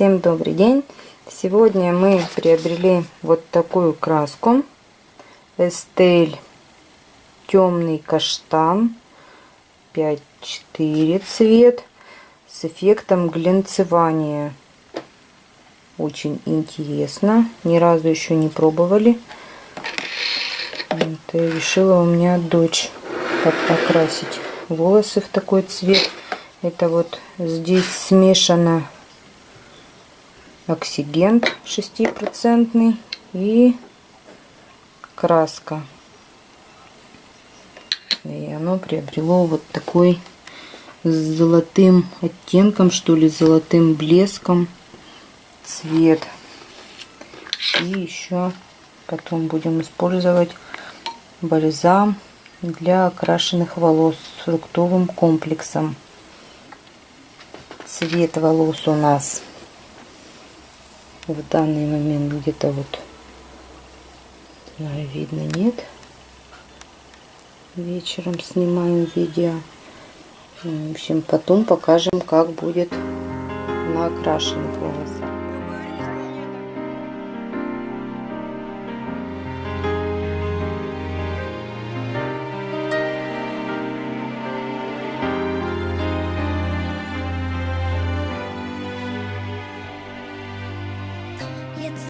Всем добрый день! Сегодня мы приобрели вот такую краску Estelle темный каштан 5-4 цвет с эффектом глянцевания. Очень интересно. Ни разу еще не пробовали. Вот, и решила у меня дочь покрасить волосы в такой цвет. Это вот здесь смешано оксигент 6% и краска. И оно приобрело вот такой с золотым оттенком, что ли, золотым блеском цвет. И еще потом будем использовать бальзам для окрашенных волос с фруктовым комплексом. Цвет волос у нас в данный момент где-то вот знаю, видно нет. Вечером снимаем видео. В общем потом покажем как будет на окрашенных волосах It's